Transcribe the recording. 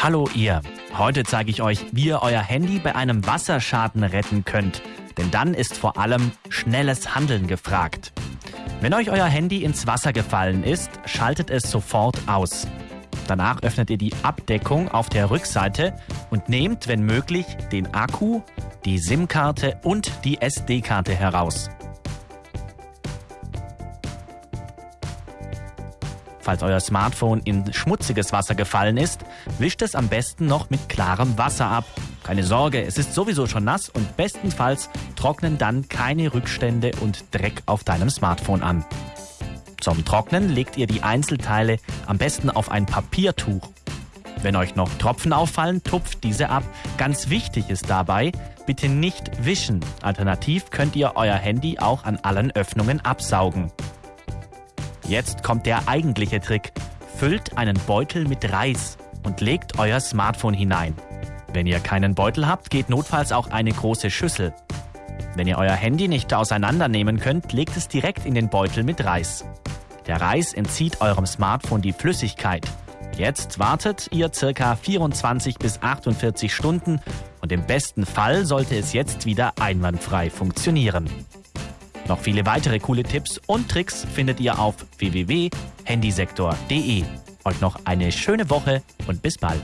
Hallo ihr. Heute zeige ich euch, wie ihr euer Handy bei einem Wasserschaden retten könnt. Denn dann ist vor allem schnelles Handeln gefragt. Wenn euch euer Handy ins Wasser gefallen ist, schaltet es sofort aus. Danach öffnet ihr die Abdeckung auf der Rückseite und nehmt, wenn möglich, den Akku, die SIM-Karte und die SD-Karte heraus. Falls euer Smartphone in schmutziges Wasser gefallen ist, wischt es am besten noch mit klarem Wasser ab. Keine Sorge, es ist sowieso schon nass und bestenfalls trocknen dann keine Rückstände und Dreck auf deinem Smartphone an. Zum Trocknen legt ihr die Einzelteile am besten auf ein Papiertuch. Wenn euch noch Tropfen auffallen, tupft diese ab. Ganz wichtig ist dabei, bitte nicht wischen. Alternativ könnt ihr euer Handy auch an allen Öffnungen absaugen. Jetzt kommt der eigentliche Trick. Füllt einen Beutel mit Reis und legt euer Smartphone hinein. Wenn ihr keinen Beutel habt, geht notfalls auch eine große Schüssel. Wenn ihr euer Handy nicht auseinandernehmen könnt, legt es direkt in den Beutel mit Reis. Der Reis entzieht eurem Smartphone die Flüssigkeit. Jetzt wartet ihr circa 24 bis 48 Stunden und im besten Fall sollte es jetzt wieder einwandfrei funktionieren. Noch viele weitere coole Tipps und Tricks findet ihr auf www.handysektor.de. Euch noch eine schöne Woche und bis bald.